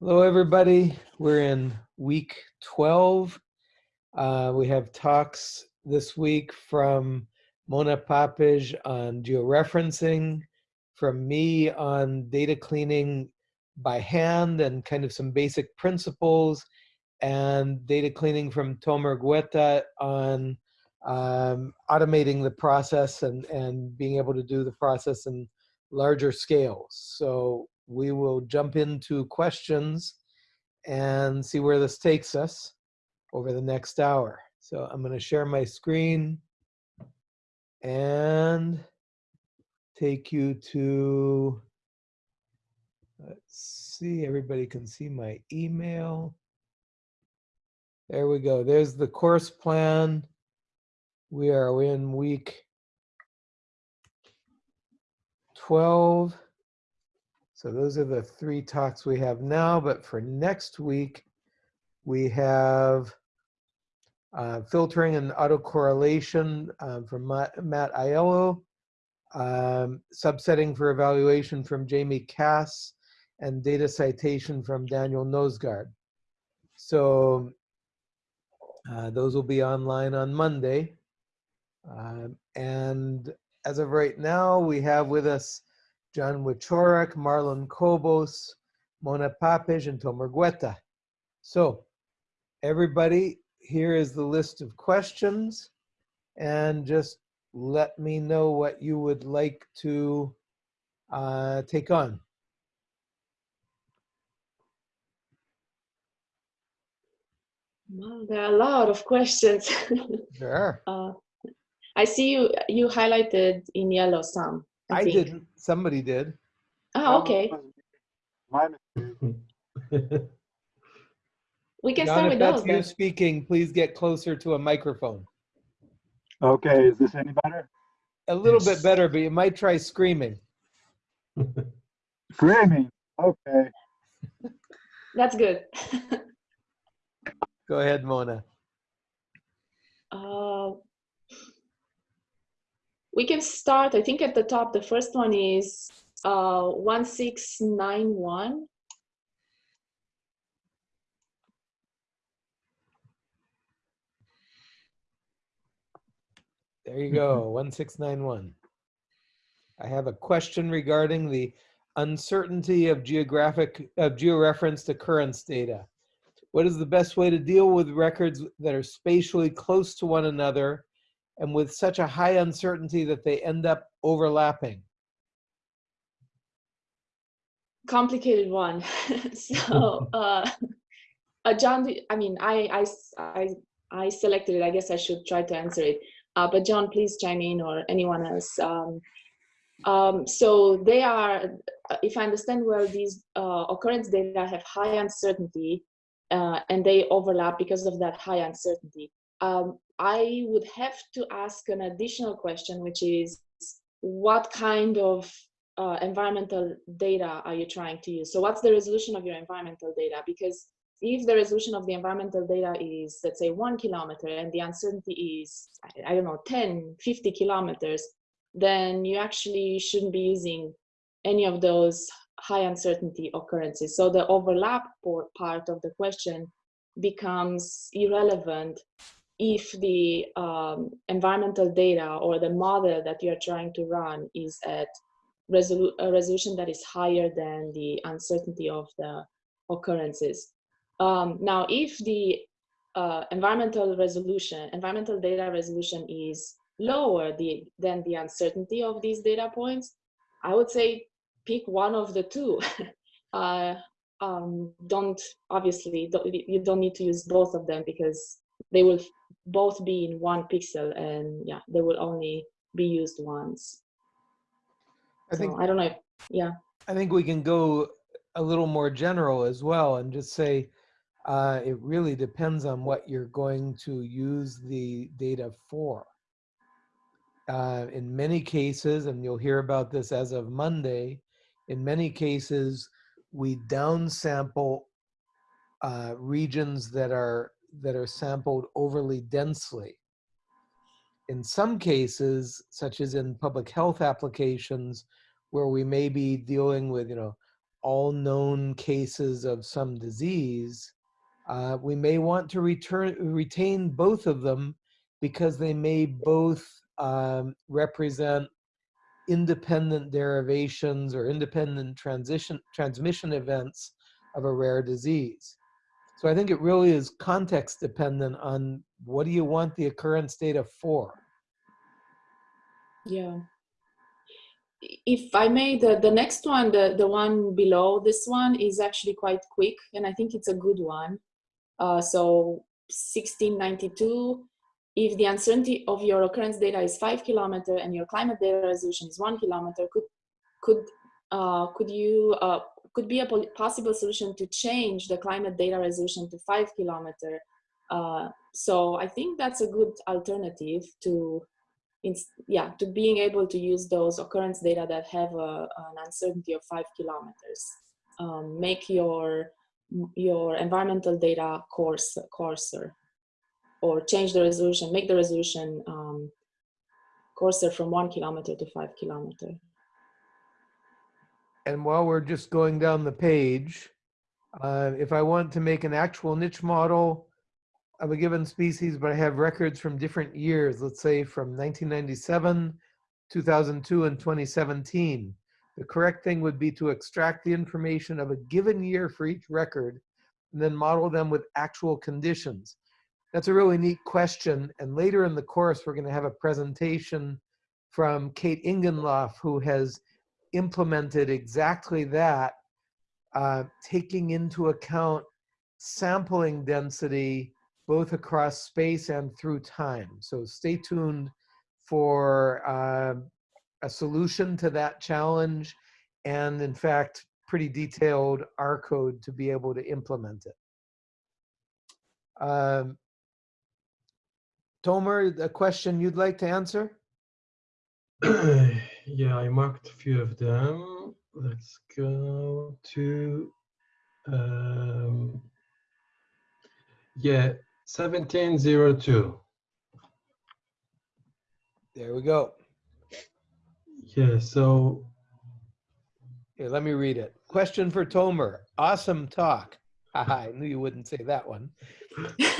Hello, everybody. We're in week 12. Uh, we have talks this week from Mona Papeş on georeferencing, from me on data cleaning by hand and kind of some basic principles, and data cleaning from Tomer Gueta on um, automating the process and, and being able to do the process in larger scales. So we will jump into questions and see where this takes us over the next hour. So I'm going to share my screen and take you to, let's see, everybody can see my email. There we go. There's the course plan. We are in week 12. So those are the three talks we have now, but for next week, we have uh, filtering and autocorrelation um, from Matt, Matt Aiello, um, subsetting for evaluation from Jamie Kass, and data citation from Daniel Noesgaard. So uh, those will be online on Monday. Um, and as of right now, we have with us John Wieczorek, Marlon Cobos, Mona Papeş, and Tomer Gueta. So everybody, here is the list of questions and just let me know what you would like to uh, take on. Well, there are a lot of questions. Sure. uh, I see you you highlighted in yellow some. I, I didn't. Somebody did. Oh, okay. We can John, start if with that's those you then. speaking, please get closer to a microphone. Okay, is this any better? A little bit better, but you might try screaming. Screaming. Okay. That's good. Go ahead, Mona. uh, we can start, I think at the top, the first one is uh, 1691. There you go, 1691. I have a question regarding the uncertainty of geographic, of georeferenced occurrence data. What is the best way to deal with records that are spatially close to one another and with such a high uncertainty that they end up overlapping? complicated one. so, uh, uh, John, do- I I I selected it. I guess I should try to answer it. Uh, but John, please chime in or anyone else. Um, um, so they are, uh, if I understand well, these uh, occurrence data have high uncertainty uh, and they overlap because of that high uncertainty. Um, I would have to ask an additional question, which is what kind of uh, environmental data are you trying to use? So what's the resolution of your environmental data? Because if the resolution of the environmental data is, let's say, one kilometer and the uncertainty is, I, I don't know, 10, 50 kilometers, then you actually shouldn't be using any of those high uncertainty occurrences. So the overlap part of the question becomes irrelevant if the um, environmental data or the model that you're trying to run is at resolu- a resolution that is higher than the uncertainty of the occurrences. Um, now, if the uh, environmental resolution, environmental data resolution is lower the, than the uncertainty of these data points, I would say pick one of the two. uh, um, don't, obviously, don't, you don't need to use both of them because they will both be in one pixel and yeah, they will only be used once. I think So I don't know if, yeah. I think we can go a little more general as well and just say uh, it really depends on what you're going to use the data for. Uh, in many cases, and you'll hear about this as of Monday, in many cases, we downsample uh, regions that are that are sampled overly densely. In some cases, such as in public health applications, where we may be dealing with, you know, all known cases of some disease, uh, we may want to return, retain both of them because they may both um, represent independent derivations or independent transition transmission events of a rare disease. So I think it really is context dependent on what do you want the occurrence data for? Yeah. If I may, the, the next one, the, the one below this one is actually quite quick and I think it's a good one. Uh, so 1692, if the uncertainty of your occurrence data is five kilometer and your climate data resolution is one kilometer, could, could, uh, could you, uh, could be a possible solution to change the climate data resolution to five kilometer. Uh, so I think that's a good alternative to yeah, to being able to use those occurrence data that have a, an uncertainty of five kilometers. Um, make your your environmental data coarse, coarser, or change the resolution, make the resolution um, coarser from one kilometer to five kilometer. And while we're just going down the page, uh, if I want to make an actual niche model of a given species, but I have records from different years, let's say from 1997, 2002, and 2017, the correct thing would be to extract the information of a given year for each record and then model them with actual conditions. That's a really neat question. And later in the course, we're going to have a presentation from Kate Ingenloff, who has implemented exactly that, uh, taking into account sampling density both across space and through time. So stay tuned for uh, a solution to that challenge and in fact, pretty detailed R code to be able to implement it. Um, Tomer, a question you'd like to answer? yeah, I marked a few of them. Let's go to, um, yeah, 1702. There we go. Yeah, so, Here, let me read it. Question for Tomer. Awesome talk. I knew you wouldn't say that one.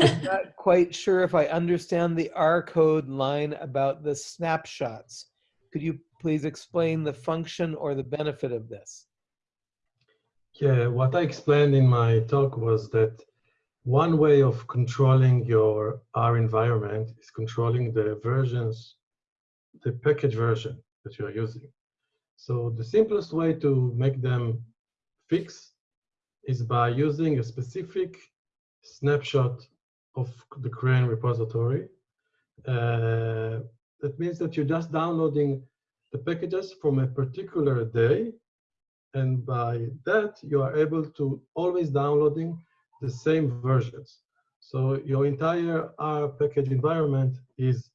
I'm not quite sure if I understand the R code line about the snapshots. Could you please explain the function or the benefit of this? yeah, what I explained in my talk was that one way of controlling your R environment is controlling the versions, the package version that you are using. So the simplest way to make them fix is by using a specific snapshot of the CRAN repository. Uh, that means that you're just downloading the packages from a particular day. And by that, you are able to always downloading the same versions. So your entire R package environment is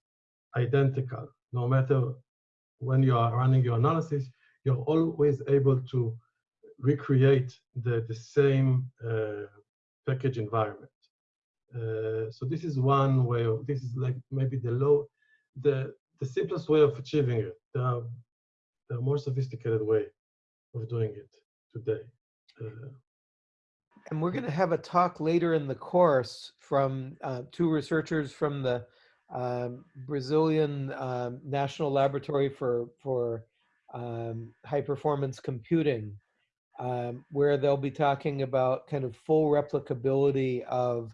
identical. No matter when you are running your analysis, you're always able to recreate the, the same uh, package environment. Uh, so this is one way of, this is like maybe the low, the, the simplest way of achieving it. There are more sophisticated way of doing it today. Uh, And we're going to have a talk later in the course from uh, two researchers from the um, Brazilian um, National Laboratory for, for um, High Performance Computing, um, where they'll be talking about kind of full replicability of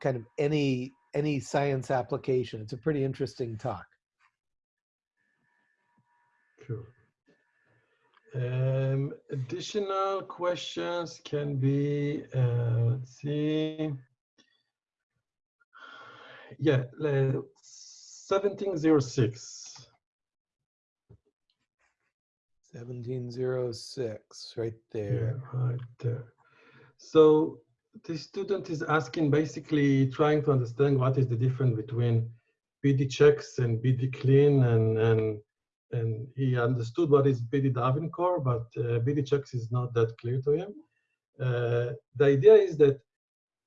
kind of any any science application. It's a pretty interesting talk. Cool. Um, additional questions can be, uh, let's see. Yeah, le- 1706. 1706, right Yeah, there. right there. So the student is asking, basically trying to understand what is the difference between BD checks and BD clean and, and and he understood what is BD Darwin core, but uh, BD checks is not that clear to him. Uh, the idea is that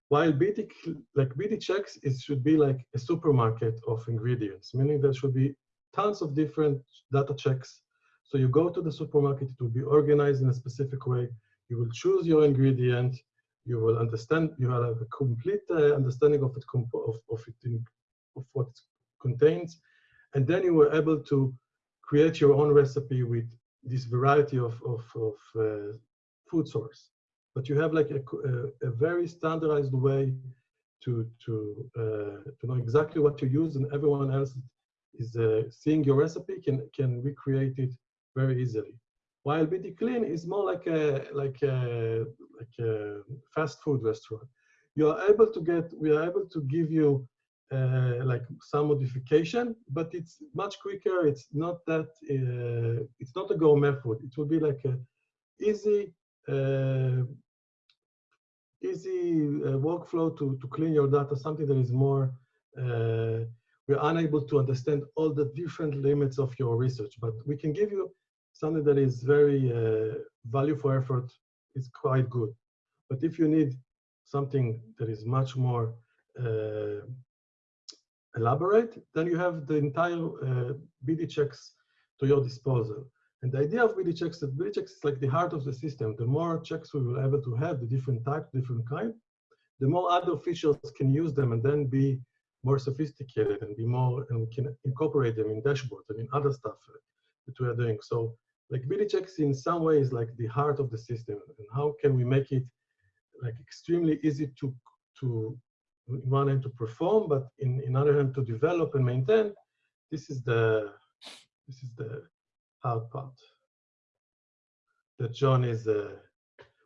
while BD like BD checks, it should be like a supermarket of ingredients, meaning there should be tons of different data checks So you go to the supermarket, it will be organized in a specific way. You will choose your ingredient. You will understand, you will have a complete uh, understanding of it, of, of, it in, of what it contains. And then you were able to create your own recipe with this variety of, of, of uh, food source. But you have like a, a, a very standardized way to, to, uh, to know exactly what to use and everyone else is uh, seeing your recipe can, can recreate it very easily. While BD Clean is more like a, like a, like a fast food restaurant. You are able to get, we are able to give you uh, like some modification, but it's much quicker. It's not that, uh, it's not a gourmet food. It will be like a easy, uh, easy uh, workflow to, to clean your data, something that is more, uh, we're unable to understand all the different limits of your research, but we can give you something that is very value for effort It's quite good. But if you need something that is much more uh, elaborate, then you have the entire uh, BD checks to your disposal. And the idea of BD checks that BD checks is like the heart of the system. The more checks we will able to have, the different type, different kind, the more other officials can use them and then be more sophisticated and be more and we can incorporate them in dashboards and in other stuff uh, that we are doing. So like BD checks in some ways like the heart of the system and how can we make it like extremely easy to to in one hand to perform, but in, in other hand to develop and maintain. This is the this is the hard part. That John is uh,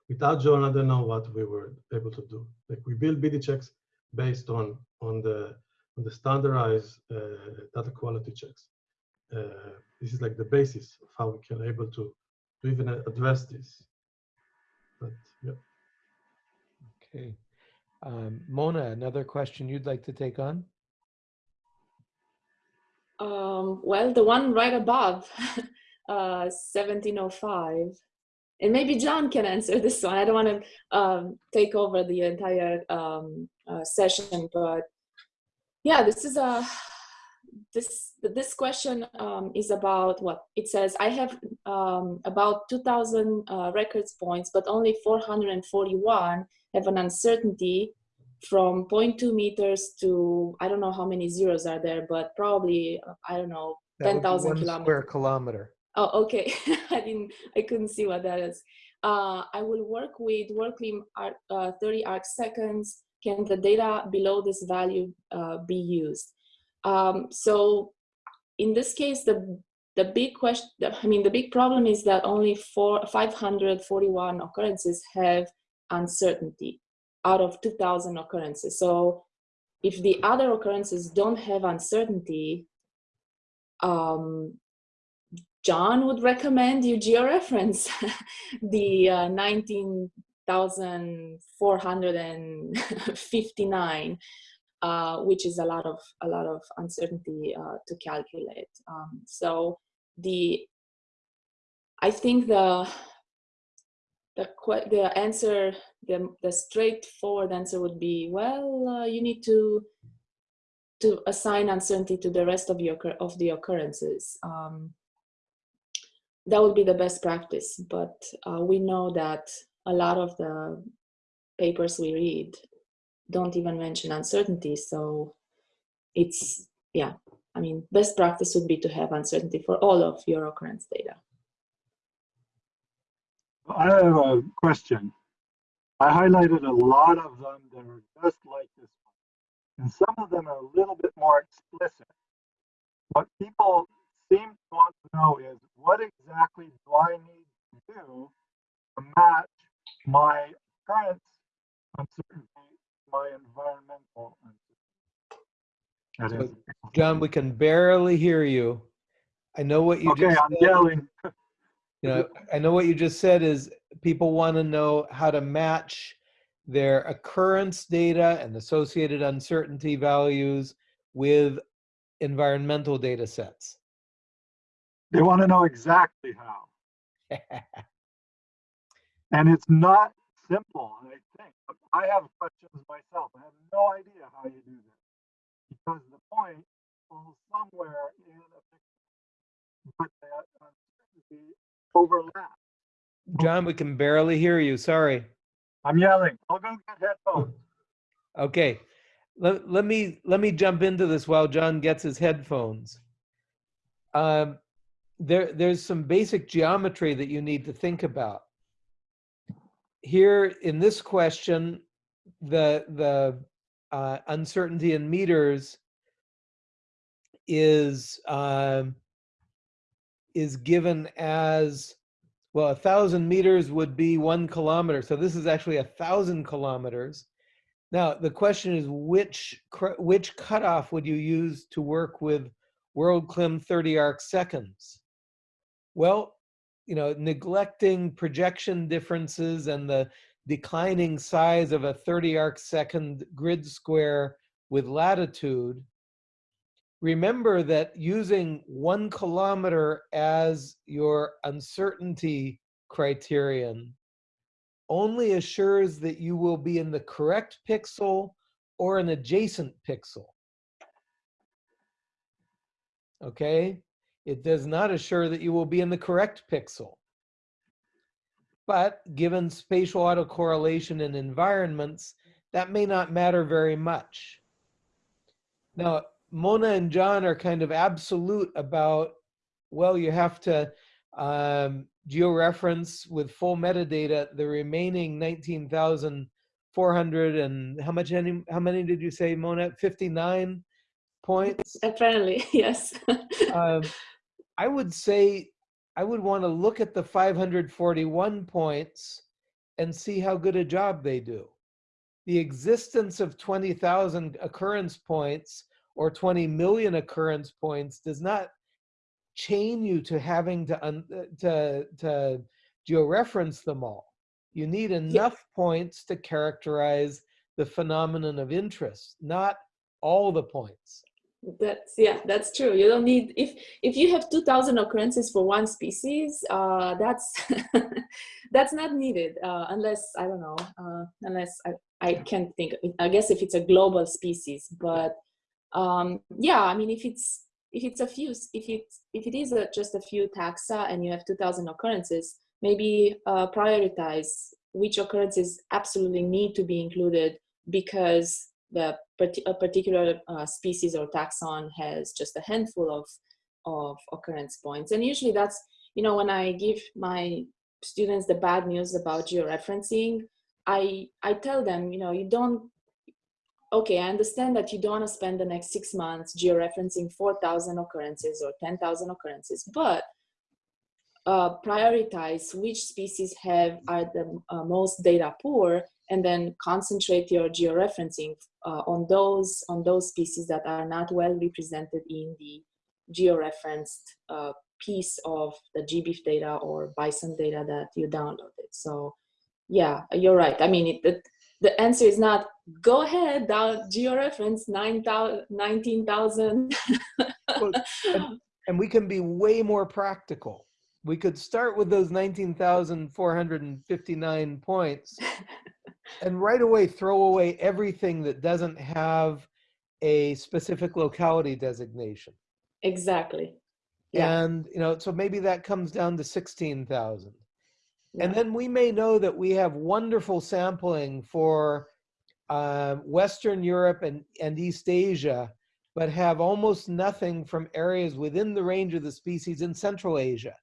without John, I don't know what we were able to do. Like we build BD checks based on on the on the standardized uh, data quality checks. Uh, this is like the basis of how we can able to to even address this. But yeah. Okay. Um, Mona, another question you'd like to take on? Um, well, the one right above, uh, 1705. And maybe John can answer this one. I don't want to um, take over the entire um, uh, session, but yeah, this is a this this question um, is about what it says. I have um, about 2,000 uh, records points, but only 441 have an uncertainty from 0.2 meters to I don't know how many zeros are there, but probably uh, I don't know That would be 10,000 kilometers. Square kilometer. Oh, okay. I didn't. I couldn't see what that is. Uh, I will work with arc, uh, 30 arc seconds. Can the data below this value uh, be used? Um, so, in this case, the the big question. I mean, the big problem is that only four 541 occurrences have uncertainty out of 2,000 occurrences. So, if the other occurrences don't have uncertainty, um, John would recommend you georeference the uh, 19,459, uh, which is a lot of a lot of uncertainty uh, to calculate. Um, so the I think the the the answer the the straightforward answer would be well uh, you need to to assign uncertainty to the rest of your of the occurrences. Um, that would be the best practice, but uh, we know that a lot of the papers we read don't even mention uncertainty. So it's yeah. I mean, best practice would be to have uncertainty for all of your occurrence data. I have a question. I highlighted a lot of them that are just like this one. And some of them are a little bit more explicit. What people seem to want to know is what exactly do I need to do to match my current uncertainty, my environmental uncertainty. That is, John, we can barely hear you. I know what you okay, just I'm said. yelling. You know, I know what you just said is people want to know how to match their occurrence data and associated uncertainty values with environmental data sets. They want to know exactly how. And it's not simple, I. I have questions myself. I have no idea how you do this. Because the point falls somewhere in a picture. But that uncertainty overlap. John, we can barely hear you. Sorry. I'm yelling. I'll go get headphones. Okay. Let, let me let me jump into this while John gets his headphones. Um, there there's some basic geometry that you need to think about. Here in this question, the the uh, uncertainty in meters is um, is given as well. A thousand meters would be one kilometer, so this is actually a thousand kilometers. Now the question is which which cutoff would you use to work with WorldClim 30 arc seconds? Well, you know, neglecting projection differences and the declining size of a 30 arc second grid square with latitude, remember that using one kilometer as your uncertainty criterion only assures that you will be in the correct pixel or an adjacent pixel. Okay? It does not assure that you will be in the correct pixel. But given spatial autocorrelation in environments, that may not matter very much. Now, Mona and John are kind of absolute about, well, you have to um, georeference with full metadata the remaining 19,400 and how much, any, how many did you say, Mona? 59 points? Apparently, yes. um, I would say I would want to look at the 541 points and see how good a job they do. The existence of 20,000 occurrence points or 20 million occurrence points does not chain you to having to un, uh, to to georeference them all. You need enough points to characterize the phenomenon of interest, not all the points. That's yeah, that's true. You don't need if if you have two thousand occurrences for one species, uh, that's that's not needed uh, unless I don't know, uh, unless I I can't think. I guess if it's a global species, but um, yeah, I mean if it's if it's a few if it's if it is a, just a few taxa and you have two thousand occurrences, maybe uh, prioritize which occurrences absolutely need to be included because the a particular uh, species or taxon has just a handful of of occurrence points. And usually that's you know when i give my students the bad news about georeferencing i i tell them you know you don't okay i understand that you don't want to spend the next six months georeferencing 4000 occurrences or 10000 occurrences but uh, prioritize which species have are the uh, most data poor and then concentrate your georeferencing uh, on those on those species that are not well represented in the georeferenced uh, piece of the GBIF data or BISON data that you downloaded. So yeah, you're right. I mean, it, it, the answer is not go ahead, down georeference 19,000. Well, and, and we can be way more practical. We could start with those 19,459 points and right away throw away everything that doesn't have a specific locality designation. exactly. Yeah. And, you know, so maybe that comes down to 16,000. And then we may know that we have wonderful sampling for uh, Western Europe and, and East Asia, but have almost nothing from areas within the range of the species in Central Asia.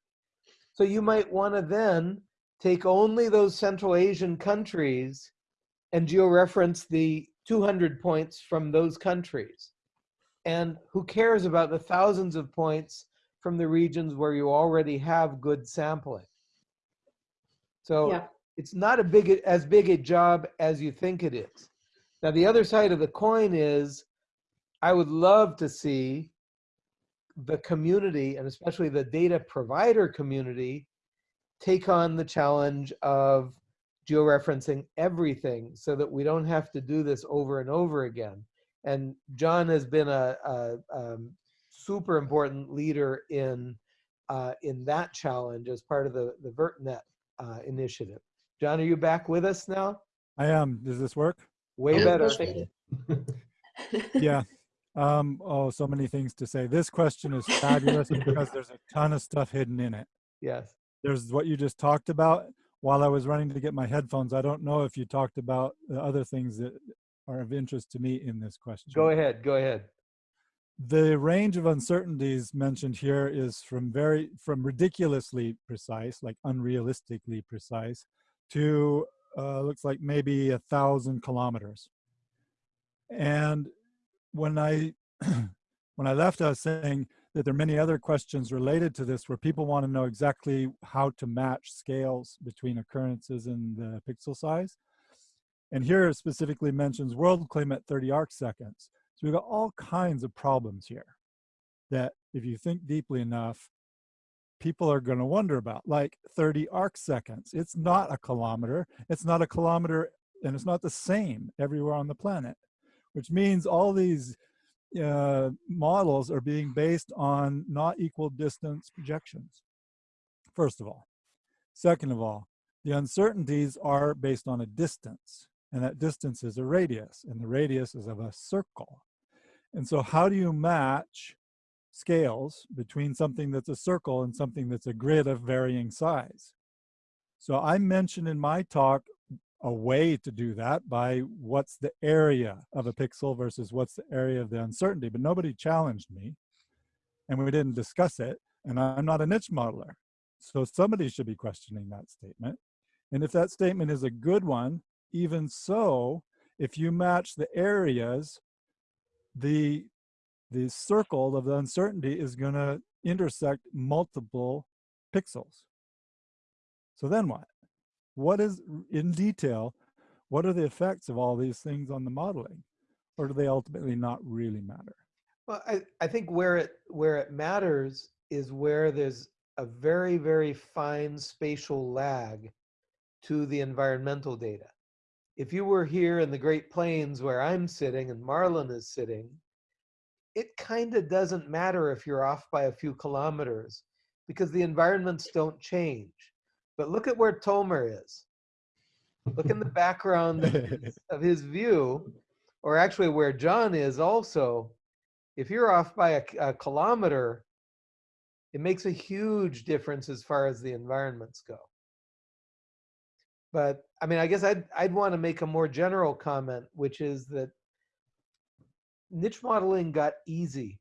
So you might want to then take only those Central Asian countries and georeference the 200 points from those countries. And who cares about the thousands of points from the regions where you already have good sampling? So Yeah. it's not a big as big a job as you think it is. Now the other side of the coin is I would love to see the community and especially the data provider community take on the challenge of georeferencing everything so that we don't have to do this over and over again. And John has been a, a um, super important leader in uh, in that challenge as part of the the VertNet uh, initiative. John, are you back with us now? I am. Does this work? Way better. Yeah. Um, oh, so many things to say. This question is fabulous because there's a ton of stuff hidden in it. Yes. There's what you just talked about. While I was running to get my headphones, I don't know if you talked about the other things that are of interest to me in this question. Go ahead, go ahead. The range of uncertainties mentioned here is from very from ridiculously precise, like unrealistically precise, to uh, looks like maybe a thousand kilometers. And when I when I left, I was saying that there are many other questions related to this where people want to know exactly how to match scales between occurrences and the pixel size. And here specifically mentions WorldClim at 30 arc seconds. So we've got all kinds of problems here that if you think deeply enough, people are going to wonder about, like 30 arc seconds. It's not a kilometer. It's not a kilometer, and it's not the same everywhere on the planet, which means all these uh, models are being based on not equal distance projections, first of all. Second of all, the uncertainties are based on a distance, and that distance is a radius, and the radius is of a circle. And so how do you match scales between something that's a circle and something that's a grid of varying size? So I mentioned in my talk a way to do that by what's the area of a pixel versus what's the area of the uncertainty, but nobody challenged me and we didn't discuss it. And I'm not a niche modeler. So somebody should be questioning that statement. And if that statement is a good one, even so, if you match the areas, the, the circle of the uncertainty is gonna intersect multiple pixels. So then what? What is in detail, what are the effects of all these things on the modeling? Or do they ultimately not really matter? Well, I, I think where it where it matters is where there's a very, very fine spatial lag to the environmental data. If you were here in the Great Plains where I'm sitting and Marlon is sitting, it kind of doesn't matter if you're off by a few kilometers because the environments don't change. But look at where Tomer is. Look in the background of his, of his view, or actually where John is also. If you're off by a, a kilometer, it makes a huge difference as far as the environments go. But I mean, I guess I'd, I'd want to make a more general comment, which is that niche modeling got easy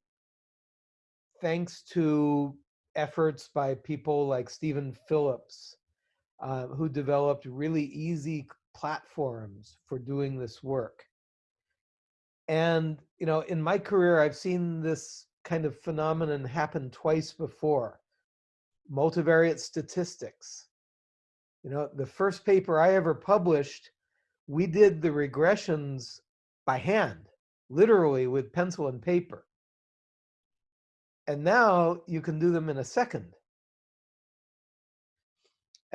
thanks to efforts by people like Stephen Phillips uh, who developed really easy platforms for doing this work. And, you know, in my career, I've seen this kind of phenomenon happen twice before. Multivariate statistics. You know, the first paper I ever published, we did the regressions by hand, literally with pencil and paper. And now you can do them in a second.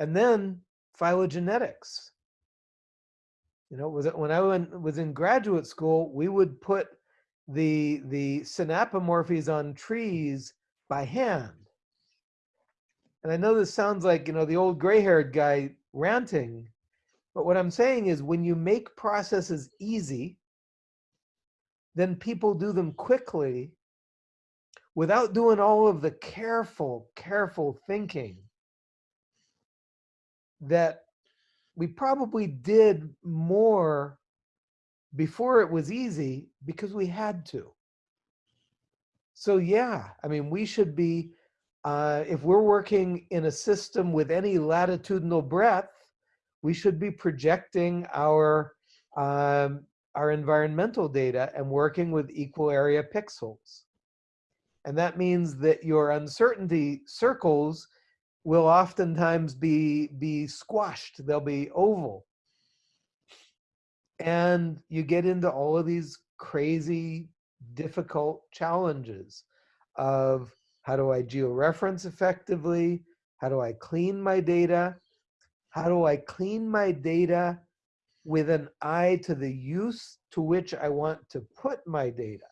And then phylogenetics. You know, when I went, was in graduate school, we would put the the synapomorphies on trees by hand. And I know this sounds like, you know, the old gray-haired guy ranting, but what I'm saying is when you make processes easy, then people do them quickly without doing all of the careful, careful thinking that we probably did more before it was easy because we had to. So yeah, I mean, we should be, uh, if we're working in a system with any latitudinal breadth, we should be projecting our, um, our environmental data and working with equal area pixels. And that means that your uncertainty circles will oftentimes be be squashed. They'll be oval. And you get into all of these crazy difficult challenges of how do i georeference effectively? How do i clean my data? How do i clean my data with an eye to the use to which i want to put my data?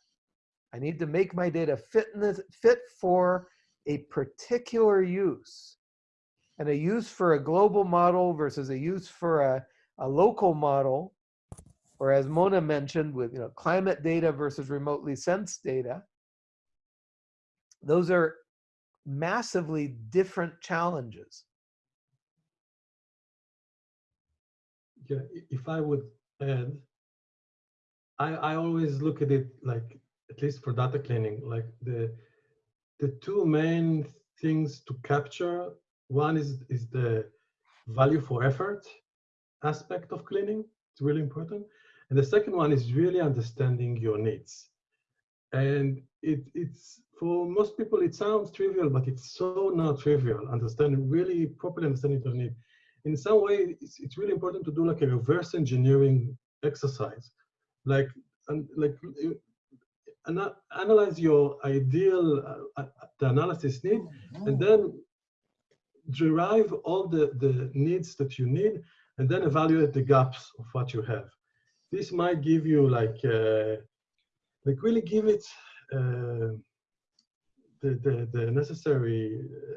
I need to make my data fit, in the, fit for a particular use and a use for a global model versus a use for a, a local model, or as Mona mentioned with you know, climate data versus remotely sensed data, those are massively different challenges. Yeah, if I would add, I, I always look at it like, at least for data cleaning, like the, the two main things to capture one is, is the value for effort aspect of cleaning. It's really important. And the second one is really understanding your needs. And it, it's, for most people, it sounds trivial, but it's so not trivial. Understanding, really properly understanding your need. In some way, it's, it's really important to do like a reverse engineering exercise. Like, and like, ana- analyze your ideal uh, uh, the analysis need, and then derive all the, the needs that you need, and then evaluate the gaps of what you have. This might give you like, uh, like really give it uh, the, the, the necessary uh,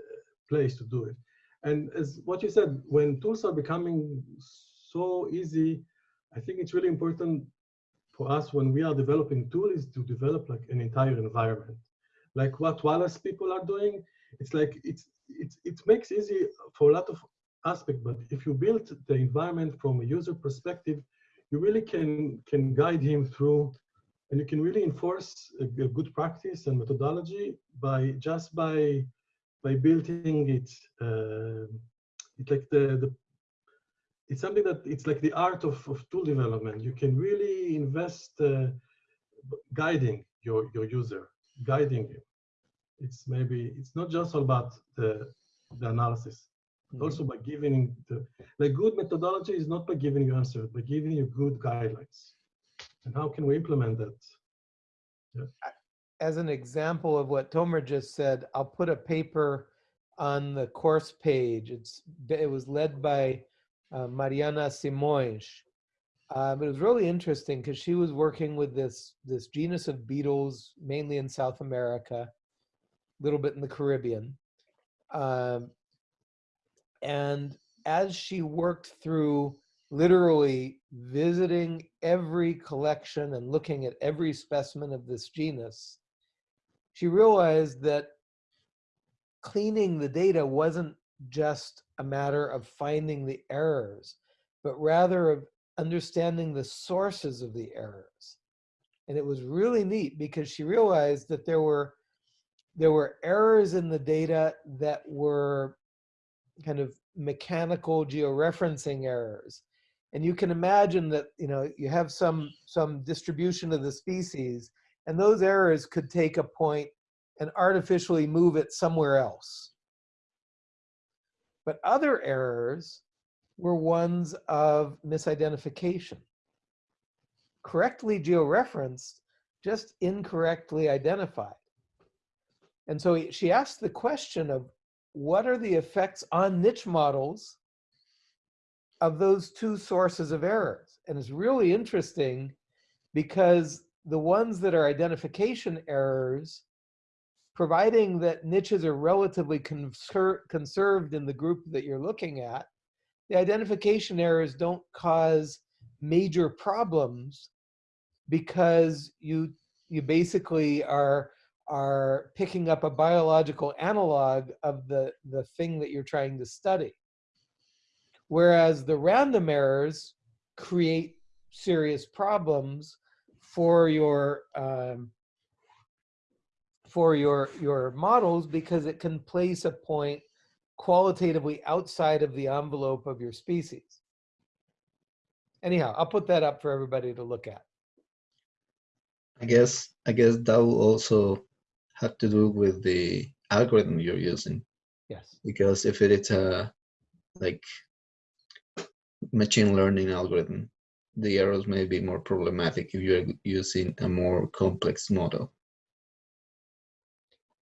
place to do it. And as what you said, when tools are becoming so easy, I think it's really important for us when we are developing tools to develop like an entire environment. Like what Wallace people are doing, it's like it's it's it makes easy for a lot of aspect, but if you build the environment from a user perspective, you really can can guide him through and you can really enforce a, a good practice and methodology by just by by building it uh, it's like the, the it's something that it's like the art of, of tool development. You can really invest uh, guiding your your user guiding him it's maybe it's not just all about the the analysis Mhm. also by giving the like good methodology is not by giving you answers but giving you good guidelines and how can we implement that as an example of what Tomer just said, I'll put a paper on the course page. It's it was led by uh, Mariana Simões. Um, it was really interesting because she was working with this this genus of beetles, mainly in South America, little bit in the Caribbean, um, and as she worked through literally visiting every collection and looking at every specimen of this genus, she realized that cleaning the data wasn't just a matter of finding the errors, but rather of understanding the sources of the errors. And it was really neat because she realized that there were there were errors in the data that were kind of mechanical georeferencing errors. And you can imagine that, you know, you have some some distribution of the species and those errors could take a point and artificially move it somewhere else. But other errors were ones of misidentification. Correctly georeferenced, just incorrectly identified. And so she asked the question of what are the effects on niche models of those two sources of errors? And it's really interesting because the ones that are identification errors, providing that niches are relatively conser- conserved in the group that you're looking at, the identification errors don't cause major problems because you you basically are are picking up a biological analog of the the thing that you're trying to study whereas the random errors create serious problems for your um, for your your models because it can place a point qualitatively outside of the envelope of your species. Anyhow, I'll put that up for everybody to look at. I guess I guess that will also have to do with the algorithm you're using Yes. because if it is a like machine learning algorithm, the errors may be more problematic if you're using a more complex model.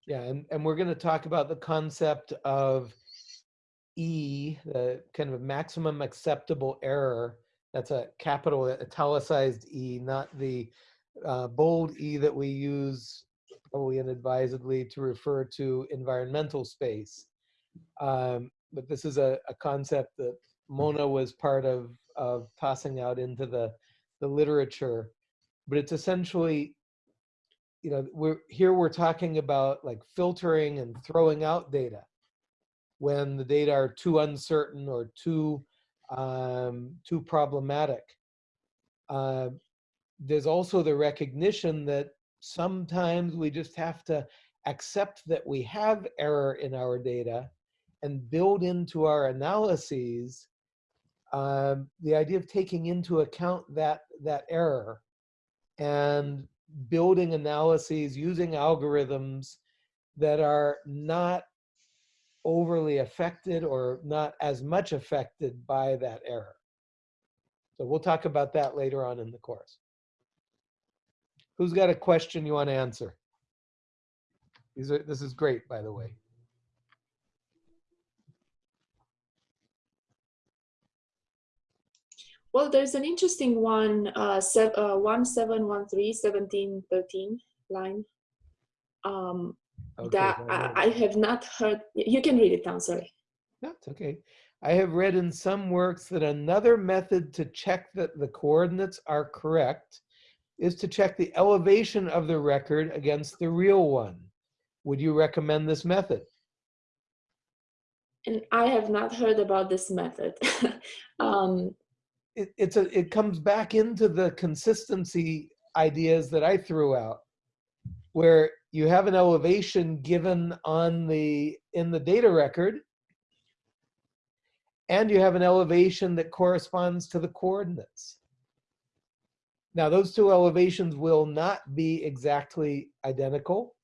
Yeah, and, and we're going to talk about the concept of E, the kind of maximum acceptable error. That's a capital italicized E, not the uh, bold E that we use probably inadvisedly to refer to environmental space. Um, but this is a, a concept that Mona was part of, of tossing out into the, the literature. But it's essentially you know we're here we're talking about like filtering and throwing out data when the data are too uncertain or too um, too problematic. Uh, there's also the recognition that sometimes we just have to accept that we have error in our data and build into our analyses um, the idea of taking into account that that error and building analyses using algorithms that are not overly affected or not as much affected by that error. So we'll talk about that later on in the course. Who's got a question you want to answer? These are, this is great, by the way. Well, there's an interesting one, uh, sev- uh, 1713, 1713 line. Um, Okay, that I. I have not heard. You can read it down, sorry. That's okay. I have read in some works that another method to check that the coordinates are correct is to check the elevation of the record against the real one. Would you recommend this method? And I have not heard about this method. um, It, it's a, it comes back into the consistency ideas that I threw out, where you have an elevation given on the, in the data record, and you have an elevation that corresponds to the coordinates. Now, those two elevations will not be exactly identical.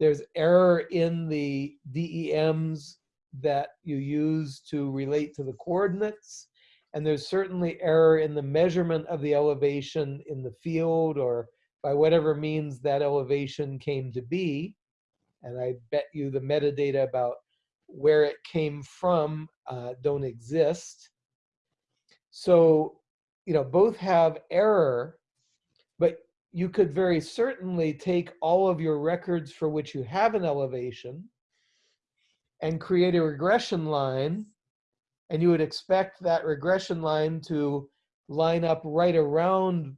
There's error in the DEMs that you use to relate to the coordinates. And there's certainly error in the measurement of the elevation in the field or by whatever means that elevation came to be. And I bet you the metadata about where it came from uh, don't exist. So, you know, both have error, but you could very certainly take all of your records for which you have an elevation and create a regression line. And you would expect that regression line to line up right around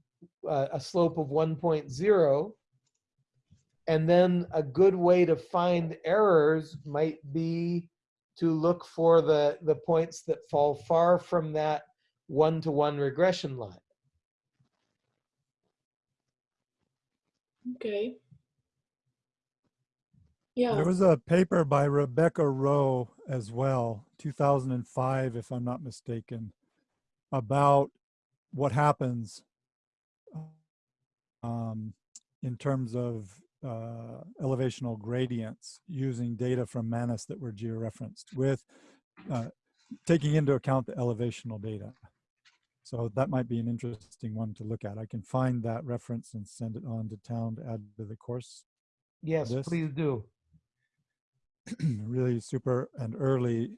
uh, a slope of 1.0. And then a good way to find errors might be to look for the, the points that fall far from that one-to-one regression line. Okay. Yeah. There was a paper by Rebecca Rowe as well, 2005, if I'm not mistaken, about what happens um, in terms of uh, elevational gradients using data from MaNIS that were georeferenced with uh, taking into account the elevational data. So that might be an interesting one to look at. I can find that reference and send it on to Town to add to the course. Yes, This? please do. really super and early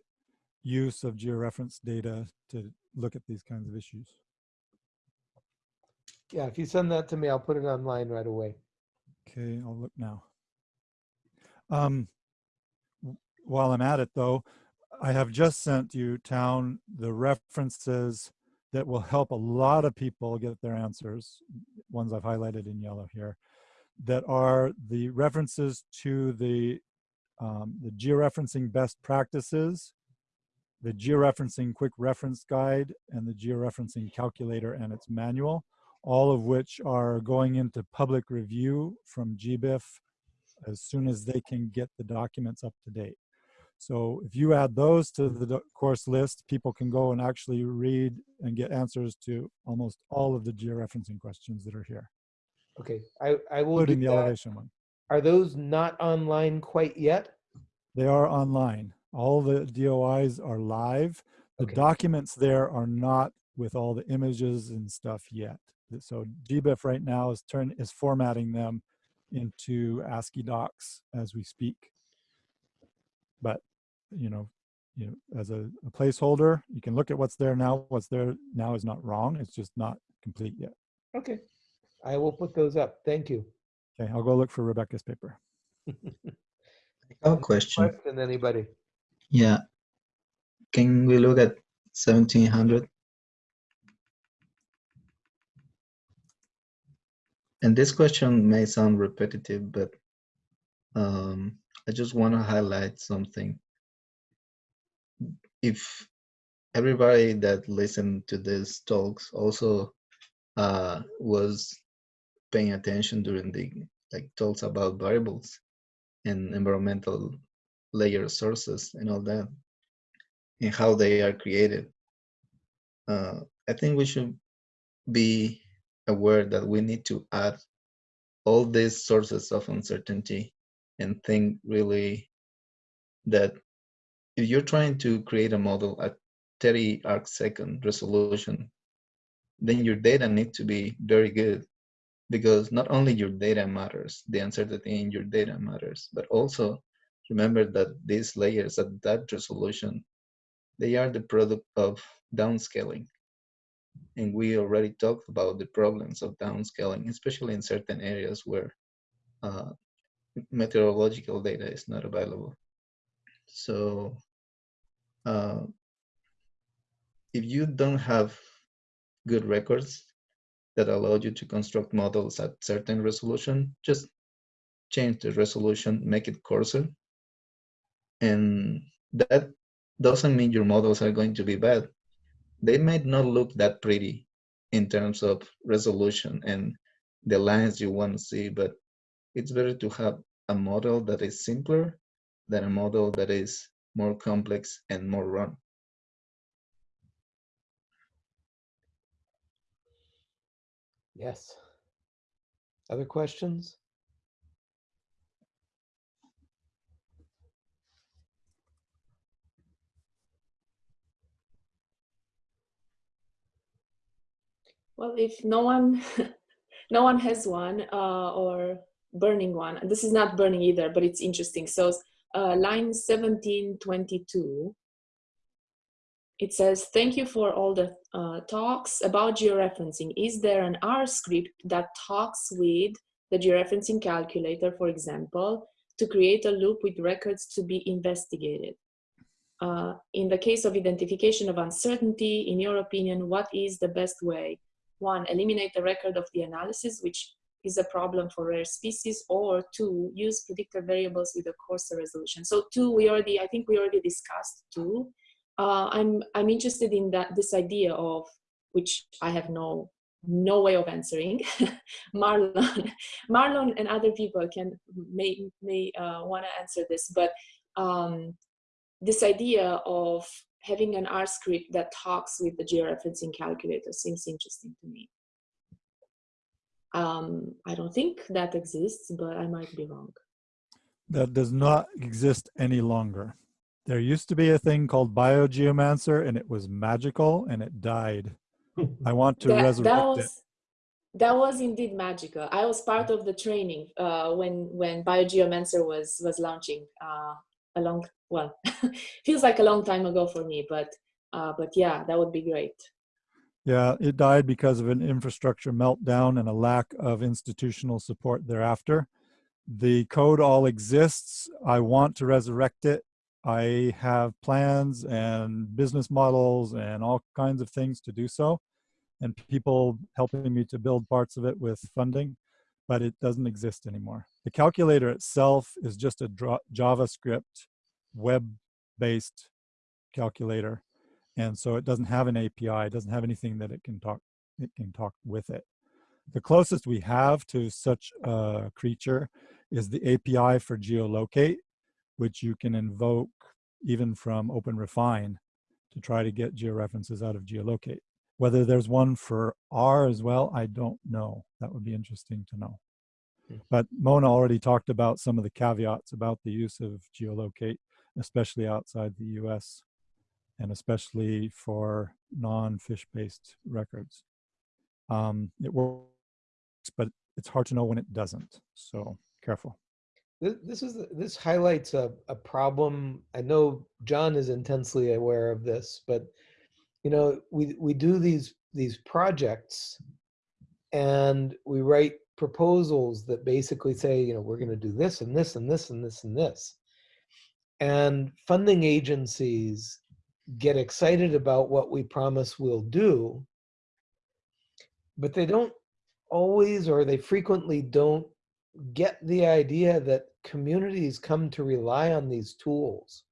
use of georeference data to look at these kinds of issues. Yeah, if you send that to me, I'll put it online right away. Okay, I'll look now. Um, while I'm at it though, I have just sent you Town the references that will help a lot of people get their answers, ones I've highlighted in yellow here, that are the references to the um, the georeferencing best practices, the georeferencing quick reference guide, and the georeferencing calculator and its manual, all of which are going into public review from GBIF as soon as they can get the documents up to date. So if you add those to the course list, people can go and actually read and get answers to almost all of the georeferencing questions that are here, Okay, I, I will including the that. elevation one. Are those not online quite yet? They are online. All the DOIs are live. The Okay. documents there are not with all the images and stuff yet. So GBIF right now is turn is formatting them into ASCII docs as we speak. But you know, you know, as a, a placeholder, you can look at what's there now. What's there now is not wrong. It's just not complete yet. Okay, I will put those up. Thank you. Okay, I'll go look for Rebecca's paper. I have a question. Question, anybody? Yeah. Can we look at 1700? And this question may sound repetitive, but um, I just want to highlight something. If everybody that listened to these talks also uh, was paying attention during the like talks about variables and environmental layer sources and all that and how they are created. Uh, I think we should be aware that we need to add all these sources of uncertainty and think really that if you're trying to create a model at 30 arc second resolution, then your data need to be very good because not only your data matters, the uncertainty in your data matters, but also remember that these layers at that resolution, they are the product of downscaling. And we already talked about the problems of downscaling, especially in certain areas where uh, meteorological data is not available. So uh, if you don't have good records that allow you to construct models at certain resolution, just change the resolution, make it coarser. And that doesn't mean your models are going to be bad. They might not look that pretty in terms of resolution and the lines you want to see, but it's better to have a model that is simpler than a model that is more complex and more run. Yes. Other questions? Well, if no one, no one has one uh, or burning one, this is not burning either, but it's interesting. So uh, line 1722, it says, thank you for all the uh, talks about georeferencing. Is there an R script that talks with the georeferencing calculator, for example, to create a loop with records to be investigated? Uh, in the case of identification of uncertainty, in your opinion, what is the best way? One, eliminate the record of the analysis, which is a problem for rare species, or two, use predictor variables with a coarser resolution. So two, we already, I think we already discussed two uh, I'm I'm interested in that this idea of which I have no no way of answering. Marlon, Marlon, and other people can may may uh, want to answer this, but um, this idea of having an R script that talks with the georeferencing calculator seems interesting to me. Um, I don't think that exists, but I might be wrong. That does not exist any longer. There used to be a thing called BioGeomancer and it was magical and it died. I want to that, resurrect that was, it. That was indeed magical. I was part of the training uh, when when BioGeomancer was was launching uh, a long well feels like a long time ago for me, but uh, but yeah, that would be great. Yeah, it died because of an infrastructure meltdown and a lack of institutional support thereafter. The code all exists. I want to resurrect it. I have plans and business models and all kinds of things to do so, and people helping me to build parts of it with funding, but it doesn't exist anymore. The calculator itself is just a JavaScript web-based calculator, and so it doesn't have an API. It doesn't have anything that it can talk. It can talk with it. The closest we have to such a creature is the API for GEOLocate, which you can invoke even from OpenRefine to try to get georeferences out of GEOLocate. Whether there's one for R as well, I don't know. That would be interesting to know. Hmm. But Mona already talked about some of the caveats about the use of GEOLocate, especially outside the US and especially for non-fish-based records. Um, it works, but it's hard to know when it doesn't. So careful. This, is this highlights a, a problem. I know John is intensely aware of this, but you know, we we do these these projects and we write proposals that basically say, you know, we're going to do this and this and this and this and this. And funding agencies get excited about what we promise we'll do, but they don't always or they frequently don't get the idea that communities come to rely on these tools.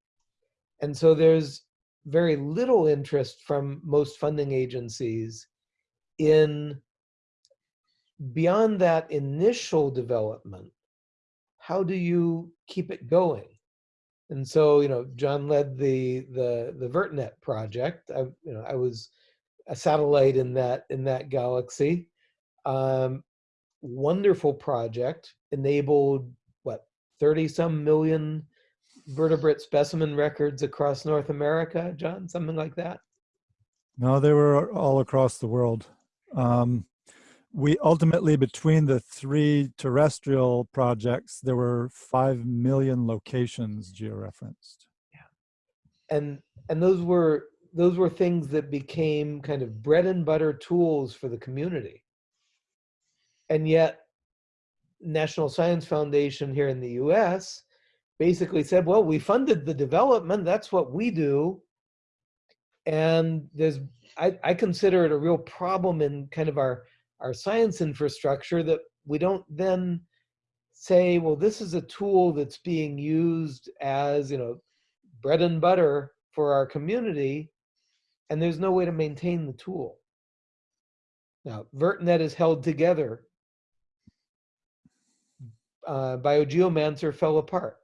And so there's very little interest from most funding agencies in beyond that initial development, how do you keep it going? And so, you know, John led the the the VertNet project. I, you know, I was a satellite in that in that galaxy. Um, wonderful project, enabled what 30 some million vertebrate specimen records across North America, John, something like that. No, they were all across the world. Um, we ultimately, between the three terrestrial projects, there were 5 million locations georeferenced. yeah. And and those were those were things that became kind of bread and butter tools for the community. And yet national science foundation here in the us basically said well we funded the development that's what we do. And there's i, I consider it a real problem in kind of our our science infrastructure that we don't then say well this is a tool that's being used as you know bread and butter for our community, and there's no way to maintain the tool. Now, VertNet is held together. Uh, Biogeomancer fell apart.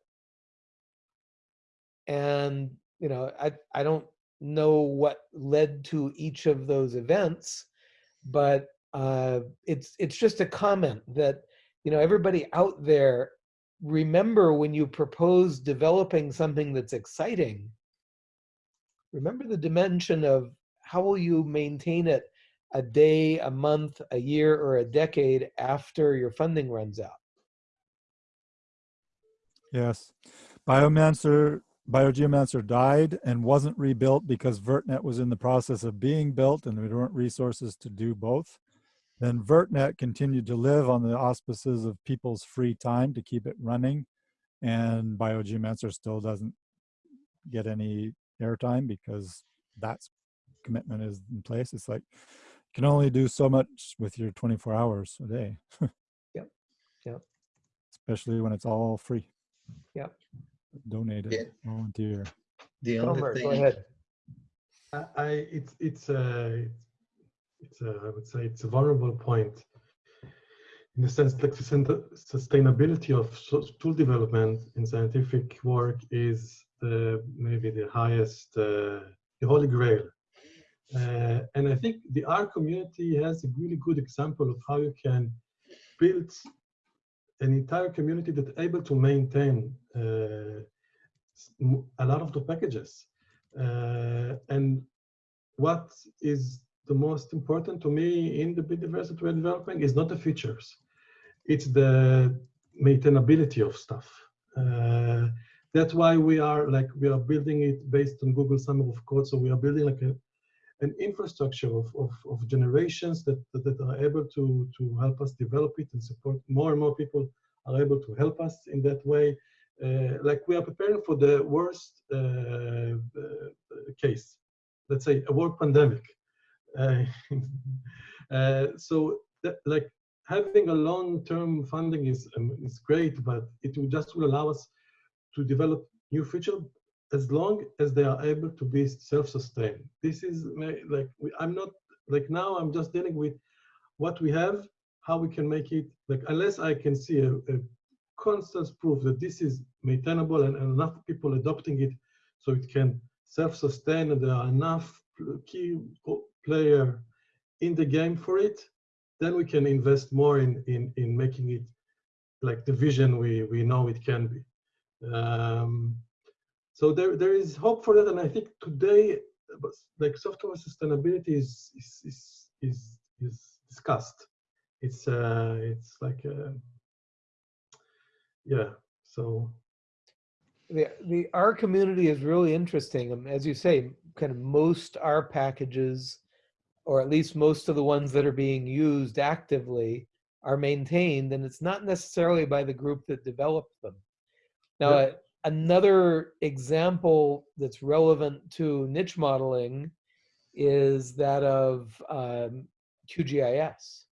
And, you know, I, I don't know what led to each of those events, but uh, it's, it's just a comment that, you know, everybody out there remember when you propose developing something that's exciting, remember the dimension of how will you maintain it a day, a month, a year, or a decade after your funding runs out. Yes. Biomancer, Biogeomancer died and wasn't rebuilt because VertNet was in the process of being built and there weren't resources to do both. Then VertNet continued to live on the auspices of people's free time to keep it running. And Biogeomancer still doesn't get any airtime because that's commitment is in place. It's like you can only do so much with your 24 hours a day. Yep. Yep. Especially when it's all free. Yep. Donated, Yeah. volunteer. The only Elmer, thing go ahead. I, I it's it's a it's a I would say it's a vulnerable point in the sense that the sustainability of tool development in scientific work is the maybe the highest uh, the holy grail. Uh, and I think the R community has a really good example of how you can build an entire community that's able to maintain uh, a lot of the packages. Uh, and what is the most important to me in the biodiversity development is not the features, it's the maintainability of stuff. Uh, that's why we are like we are building it based on Google Summer of Code. So we are building like a an infrastructure of, of, of generations that, that, that are able to, to help us develop it and support more and more people are able to help us in that way. Uh, like we are preparing for the worst uh, uh, case, let's say a world pandemic. Uh, uh, so that, like having a long-term funding is um, is great, but it will just will allow us to develop new feature as long as they are able to be self-sustained. This is like I'm not like now. I'm just dealing with what we have, how we can make it like unless I can see a, a constant proof that this is maintainable and, and enough people adopting it, so it can self-sustain and there are enough key player in the game for it, then we can invest more in in in making it like the vision we we know it can be. Um, so there there is hope for that, and I think today, like software sustainability is is is is, is discussed. It's uh it's like uh, yeah. So the the R community is really interesting. Um, As you say, kind of most R packages, or at least most of the ones that are being used actively, are maintained, and it's not necessarily by the group that developed them. Now, Yeah. uh, another example that's relevant to niche modeling is that of um, QGIS,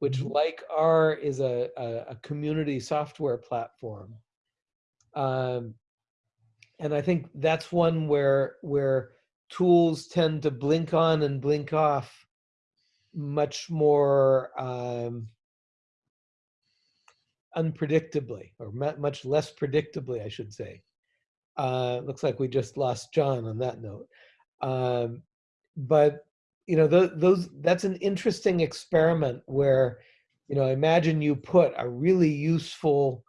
which, Mhm. like R, is a, a, a community software platform. Um, and I think that's one where where tools tend to blink on and blink off much more um, unpredictably, or much less predictably, I should say. Uh, looks like we just lost John on that note. Um, but you know, tho- those that's an interesting experiment where, you know, imagine you put a really useful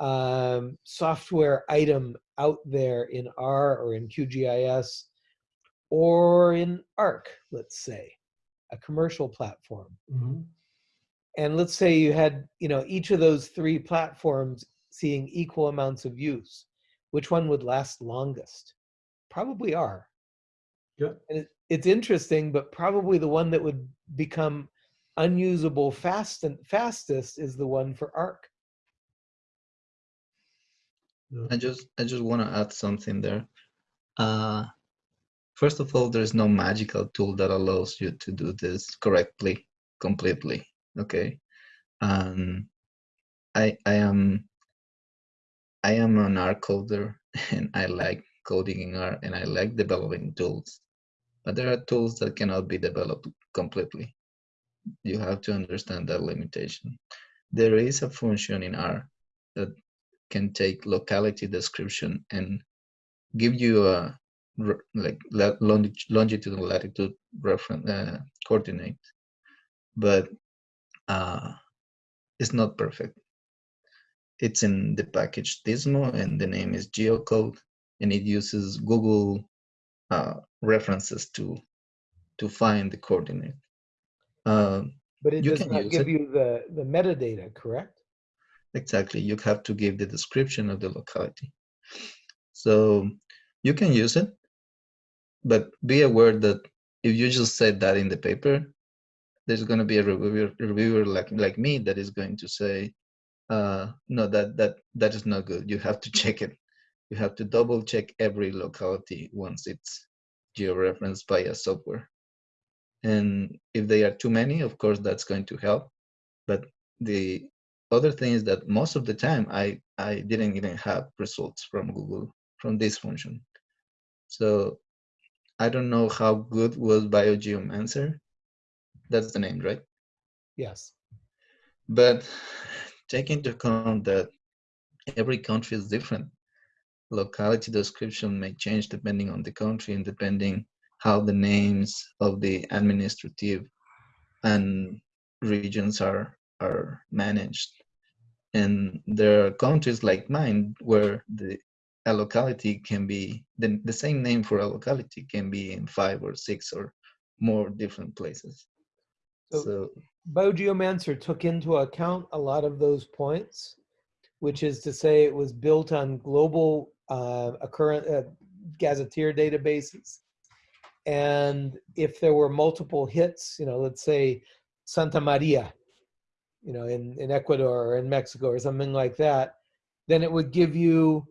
um, software item out there in R or in QGIS or in ARC, let's say, a commercial platform. Mhm. And let's say you had, you know, each of those three platforms seeing equal amounts of use. Which one would last longest? Probably R. Yeah. And it, it's interesting, but probably the one that would become unusable fast and fastest is the one for ARC. I just I just want to add something there. Uh, first of all, there's no magical tool that allows you to do this correctly, completely. Okay, and I I am I am an R coder and I like coding in R and I like developing tools, but there are tools that cannot be developed completely. You have to understand that limitation. There is a function in R that can take locality description and give you a like longitude and latitude reference uh, coordinate, but uh, it's not perfect. It's in the package Dismo and the name is geocode and it uses Google uh, references to to find the coordinate. Um, But it does not give it. you the, the metadata, correct? Exactly. You have to give the description of the locality. So you can use it, but be aware that if you just say that in the paper, there's going to be a reviewer, reviewer like like me that is going to say, uh, no, that that that is not good. You have to check it. You have to double check every locality once it's georeferenced by a software. And if they are too many, of course, that's going to help. But the other thing is that most of the time I, I didn't even have results from Google from this function. So I don't know how good was BioGeomancer. That's the name, right? Yes. But take into account that every country is different. Locality description may change depending on the country and depending how the names of the administrative and regions are are managed. And there are countries like mine where the a locality can be the, the same name for a locality can be in five or six or more different places. So- so BioGeomancer took into account a lot of those points, which is to say it was built on global uh, uh, gazetteer databases. And if there were multiple hits, you know, let's say Santa Maria, you know, in, in Ecuador or in Mexico or something like that, then it would give you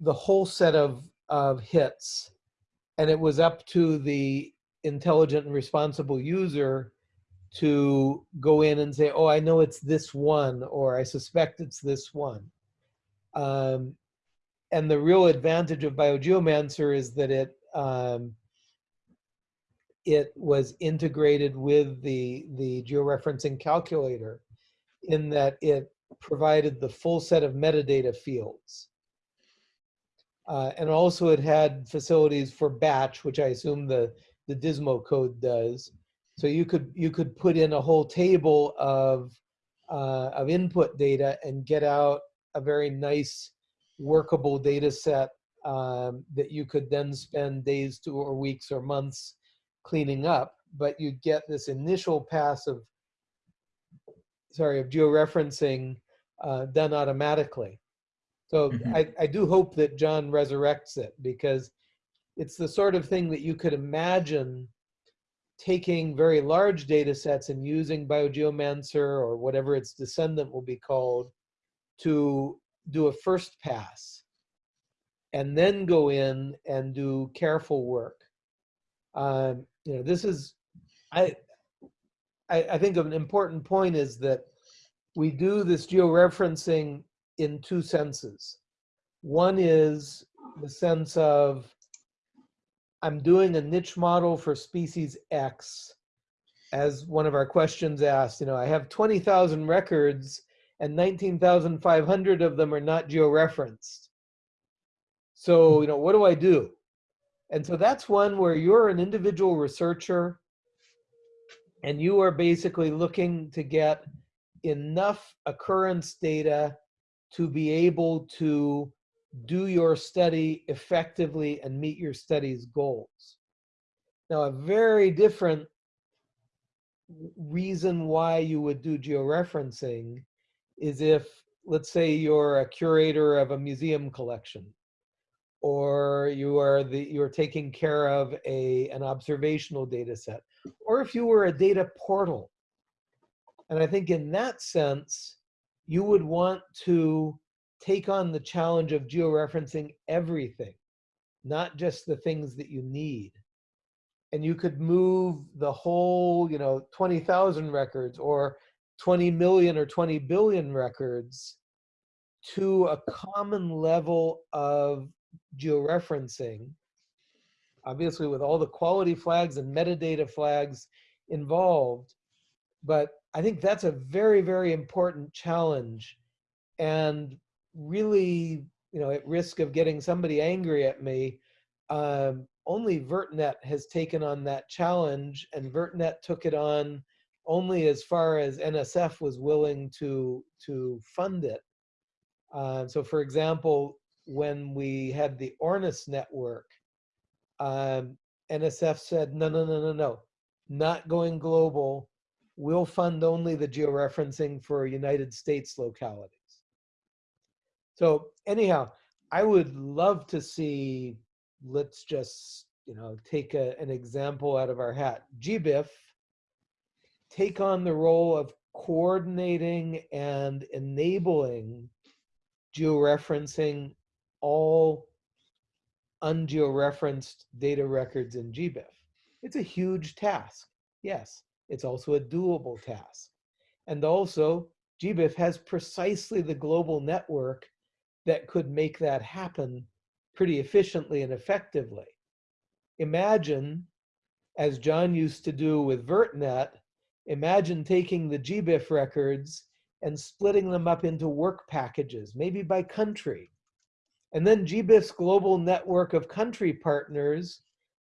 the whole set of, of hits. And it was up to the intelligent and responsible user to go in and say, oh, I know it's this one, or I suspect it's this one. Um, and the real advantage of BioGeomancer is that it um, it was integrated with the the georeferencing calculator, in that it provided the full set of metadata fields. Uh, and also it had facilities for batch, which I assume the the Dismo code does. So you could you could put in a whole table of uh, of input data and get out a very nice workable data set um, that you could then spend days to or weeks or months cleaning up. But you get this initial pass of sorry of georeferencing uh, done automatically. So Mhm. I, I do hope that John resurrects it because it's the sort of thing that you could imagine taking very large data sets and using BioGeomancer or whatever its descendant will be called to do a first pass and then go in and do careful work. Um, you know, this is, I, I, I think an important point is that we do this georeferencing in two senses. One is the sense of I'm doing a niche model for species X. As one of our questions asked, you know, I have 20,000 records and 19,500 of them are not georeferenced. So, you know, what do I do? And so that's one where you're an individual researcher and you are basically looking to get enough occurrence data to be able to do your study effectively and meet your study's goals. Now, a very different reason why you would do georeferencing is if, let's say, you're a curator of a museum collection, or you are the you're taking care of a an observational data set, or if you were a data portal. And I think in that sense, you would want to take on the challenge of georeferencing everything, not just the things that you need. And you could move the whole, you know, 20,000 records or 20 million or 20 billion records to a common level of georeferencing, obviously with all the quality flags and metadata flags involved. But I think that's a very, very important challenge. And really, you know, at risk of getting somebody angry at me, um, only VertNet has taken on that challenge, and VertNet took it on only as far as NSF was willing to to fund it. Uh, so, for example, when we had the Ornis network, um, NSF said, no, no, no, no, no, not going global. We'll fund only the georeferencing for United States localities. So anyhow, I would love to see, let's just, you know, take a, an example out of our hat. GBIF take on the role of coordinating and enabling georeferencing all ungeoreferenced data records in GBIF. It's a huge task. Yes, it's also a doable task. And also, GBIF has precisely the global network that could make that happen pretty efficiently and effectively. Imagine, as John used to do with VertNet, imagine taking the GBIF records and splitting them up into work packages, maybe by country. And then GBIF's global network of country partners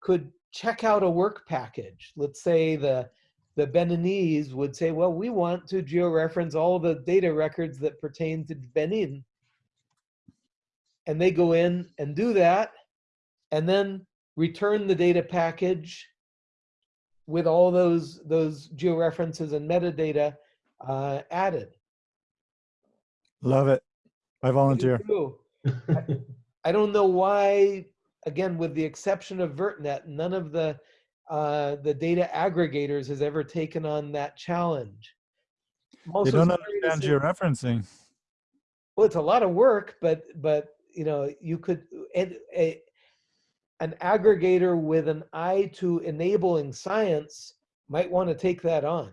could check out a work package. Let's say the, the Beninese would say, well, we want to georeference all the data records that pertain to Benin. And they go in and do that, and then return the data package with all those, those georeferences and metadata uh, added. Love it. I volunteer. Too. I don't know why, again, with the exception of VertNet, none of the uh, the data aggregators has ever taken on that challenge. I'm They don't understand georeferencing. Well, it's a lot of work, but but you know you could and a, an aggregator with an eye to enabling science might want to take that on.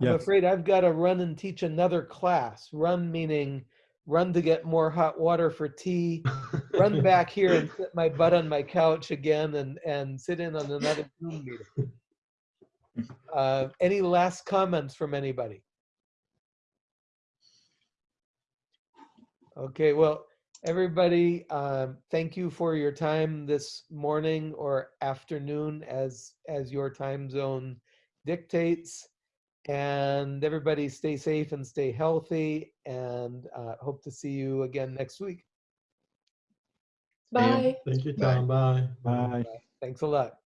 I'm afraid I've got to run and teach another class. Run meaning run to get more hot water for tea, run back here and sit my butt on my couch again and, and sit in on another Zoom meeting. Uh, any last comments from anybody? Okay, well, everybody, um, thank you for your time this morning or afternoon as, as your time zone dictates. And everybody stay safe and stay healthy and uh, hope to see you again next week. Bye. Thank you, Bye. Tom. Bye. Bye. Thanks a lot.